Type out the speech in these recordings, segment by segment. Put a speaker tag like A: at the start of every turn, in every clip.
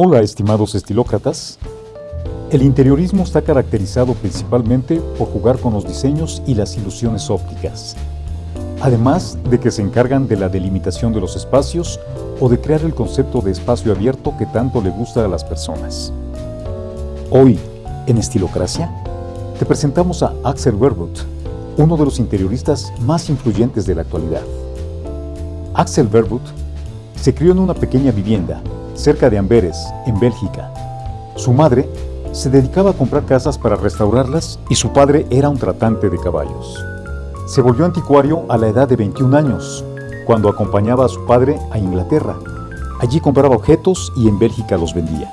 A: Hola estimados estilócratas. El interiorismo está caracterizado principalmente por jugar con los diseños y las ilusiones ópticas, además de que se encargan de la delimitación de los espacios o de crear el concepto de espacio abierto que tanto le gusta a las personas. Hoy, en Estilocracia, te presentamos a Axel Verwood, uno de los interioristas más influyentes de la actualidad. Axel Verwood se crió en una pequeña vivienda cerca de Amberes, en Bélgica. Su madre se dedicaba a comprar casas para restaurarlas y su padre era un tratante de caballos. Se volvió anticuario a la edad de 21 años, cuando acompañaba a su padre a Inglaterra. Allí compraba objetos y en Bélgica los vendía.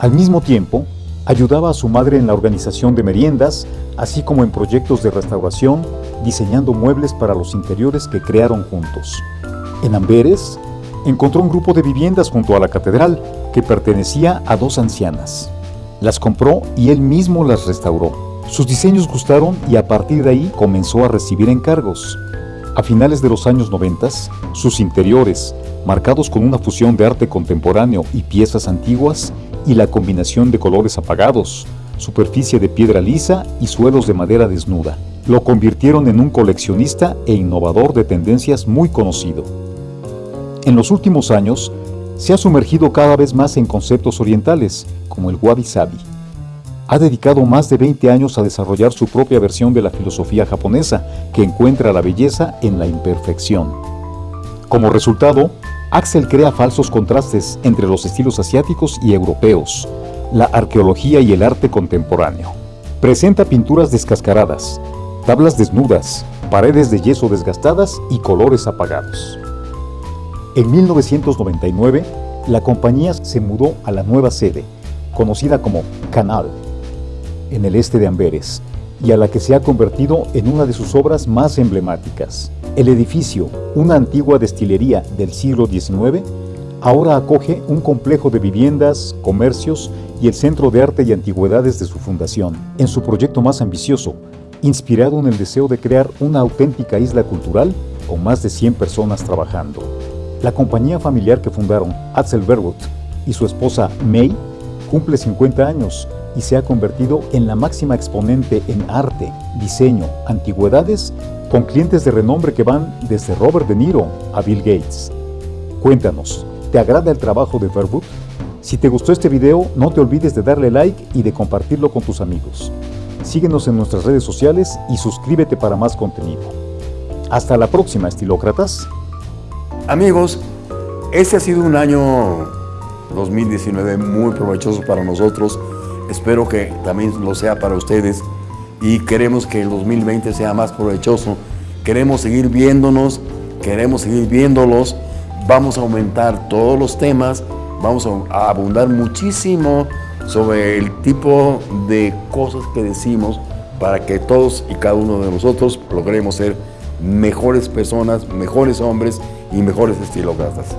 A: Al mismo tiempo, ayudaba a su madre en la organización de meriendas, así como en proyectos de restauración, diseñando muebles para los interiores que crearon juntos. En Amberes, encontró un grupo de viviendas junto a la catedral que pertenecía a dos ancianas. Las compró y él mismo las restauró. Sus diseños gustaron y a partir de ahí comenzó a recibir encargos. A finales de los años 90, sus interiores, marcados con una fusión de arte contemporáneo y piezas antiguas, y la combinación de colores apagados, superficie de piedra lisa y suelos de madera desnuda, lo convirtieron en un coleccionista e innovador de tendencias muy conocido. En los últimos años, se ha sumergido cada vez más en conceptos orientales, como el wabi-sabi. Ha dedicado más de 20 años a desarrollar su propia versión de la filosofía japonesa, que encuentra la belleza en la imperfección. Como resultado, Axel crea falsos contrastes entre los estilos asiáticos y europeos, la arqueología y el arte contemporáneo. Presenta pinturas descascaradas, tablas desnudas, paredes de yeso desgastadas y colores apagados. En 1999, la compañía se mudó a la nueva sede, conocida como Canal, en el este de Amberes, y a la que se ha convertido en una de sus obras más emblemáticas. El edificio, una antigua destilería del siglo XIX, ahora acoge un complejo de viviendas, comercios y el Centro de Arte y Antigüedades de su fundación, en su proyecto más ambicioso, inspirado en el deseo de crear una auténtica isla cultural con más de 100 personas trabajando. La compañía familiar que fundaron Axel Verwood y su esposa May cumple 50 años y se ha convertido en la máxima exponente en arte, diseño, antigüedades, con clientes de renombre que van desde Robert De Niro a Bill Gates. Cuéntanos, ¿te agrada el trabajo de Verwood? Si te gustó este video, no te olvides de darle like y de compartirlo con tus amigos. Síguenos en nuestras redes sociales y suscríbete para más contenido. Hasta la próxima, estilócratas.
B: Amigos, este ha sido un año 2019 muy provechoso para nosotros. Espero que también lo sea para ustedes y queremos que el 2020 sea más provechoso. Queremos seguir viéndonos, queremos seguir viéndolos. Vamos a aumentar todos los temas, vamos a abundar muchísimo sobre el tipo de cosas que decimos para que todos y cada uno de nosotros logremos ser mejores personas, mejores hombres y mejores estilócratas.